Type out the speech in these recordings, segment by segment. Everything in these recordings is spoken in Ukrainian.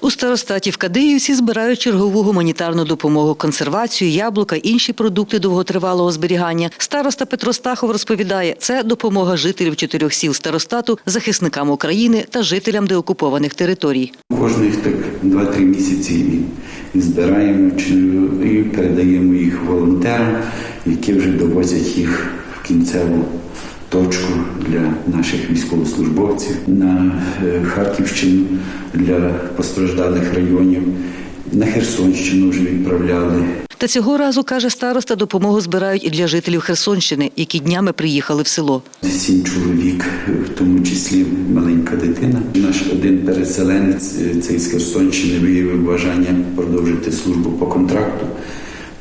У старостаті в Кадиївці збирають чергову гуманітарну допомогу, консервацію, яблука, інші продукти довготривалого зберігання. Староста Петро Стахов розповідає, це допомога жителів чотирьох сіл старостату, захисникам України та жителям деокупованих територій. Кожних так 2-3 місяці збираємо чи- і передаємо їх волонтерам, які вже довозять їх в кінцеву точку для наших військовослужбовців на е, Харківщину для постраждалих районів. На Херсонщину вже відправляли. Та цього разу, каже староста, допомогу збирають і для жителів Херсонщини, які днями приїхали в село. Сім чоловік, в тому числі маленька дитина. Наш один переселенець, е, цей з Херсонщини, виявив бажання продовжити службу по контракту.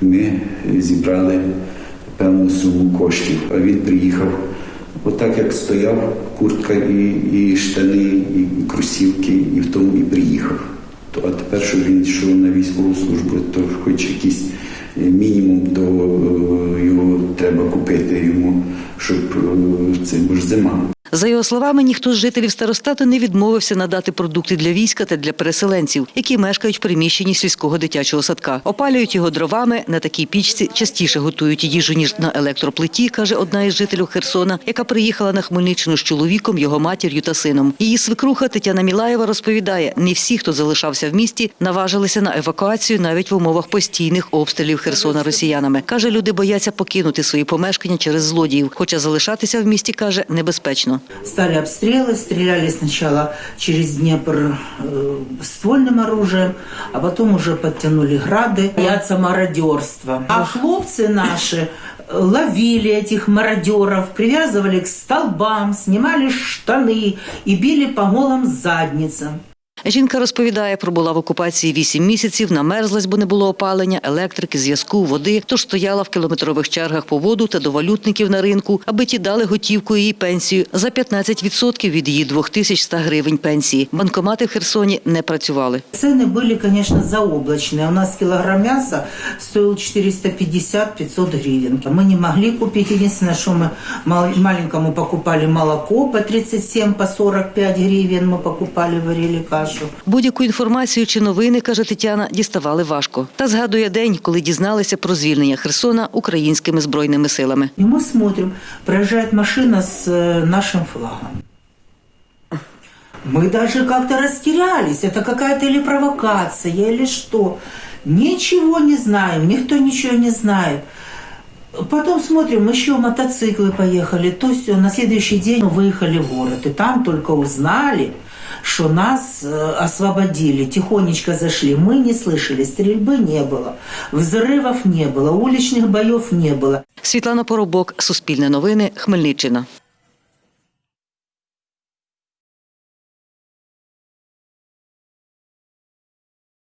Ми зібрали певну суму коштів, а він приїхав. Отак як стояв, куртка і, і штани, і кросівки, і в тому і приїхав. То, а тепер, що він йшов на військову службу, то хоч якийсь е, мінімум до е, його треба купити йому, щоб е, це бо зима. За його словами, ніхто з жителів старостату не відмовився надати продукти для війська та для переселенців, які мешкають в приміщенні сільського дитячого садка. Опалюють його дровами на такій пічці, частіше готують їжу ніж на електроплиті, каже одна із жителів Херсона, яка приїхала на Хмельниччину з чоловіком, його матір'ю та сином. Її свекруха Тетяна Мілаєва розповідає: не всі, хто залишався в місті, наважилися на евакуацію навіть в умовах постійних обстрілів Херсона росіянами. каже, люди бояться покинути свої помешкання через злодіїв, хоча залишатися в місті каже небезпечно. Стали обстрелы, стреляли сначала через Днепр э, ствольным оружием, а потом уже подтянули грады. Боятся мародерства. А хлопцы наши э, ловили этих мародеров, привязывали к столбам, снимали штаны и били по голым задницам. Жінка розповідає, пробула в окупації вісім місяців, намерзлась, бо не було опалення, електрики, зв'язку, води, тож стояла в кілометрових чергах по воду та до валютників на ринку, аби ті дали готівку її пенсію за 15% від її 2100 гривень пенсії. Банкомати в Херсоні не працювали. Цены были, конечно, заоблачные. У нас килограмм мяса стоил 450-500 гривен. Мы не могли купить. Единственное, что мы мал- маленькому покупали молоко по 37, по 45 гривен. Мы покупали, варили кашу. Будь-яку інформацію чи новини, каже Тетяна, діставали важко. Та згадує день, коли дізналися про звільнення Херсона українськими збройними силами. И мы смотрим, проезжает машина с э, нашим флагом. Мы даже как-то растерялись. Это какая-то или провокация, или что. Ничего не знаем, никто ничего не знает. Потом смотрим, еще мотоциклы поехали, то все. На следующий день выехали в город. И там только узнали, что нас э, освободили. Тихонечко зашли. Мы не слышали, стрельбы не было, взрывов не было, уличных боев не было. Світлана Поробок, Суспільне новини, Хмельниччина.